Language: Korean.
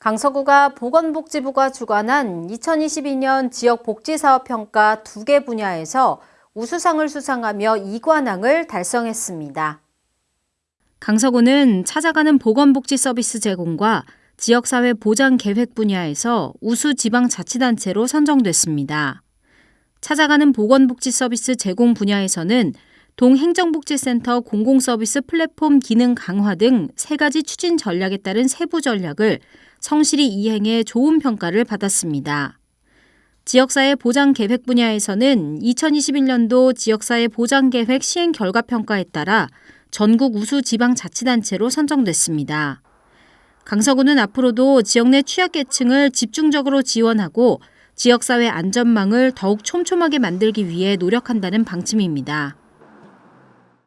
강서구가 보건복지부가 주관한 2022년 지역복지사업평가 두개 분야에서 우수상을 수상하며 2관왕을 달성했습니다. 강서구는 찾아가는 보건복지 서비스 제공과 지역사회 보장 계획 분야에서 우수 지방자치단체로 선정됐습니다. 찾아가는 보건복지 서비스 제공 분야에서는 동행정복지센터 공공서비스 플랫폼 기능 강화 등 세 가지 추진 전략에 따른 세부 전략을 성실히 이행해 좋은 평가를 받았습니다. 지역사회 보장 계획 분야에서는 2021년도 지역사회 보장 계획 시행 결과 평가에 따라 전국 우수 지방자치단체로 선정됐습니다. 강서구는 앞으로도 지역 내 취약계층을 집중적으로 지원하고 지역사회 안전망을 더욱 촘촘하게 만들기 위해 노력한다는 방침입니다.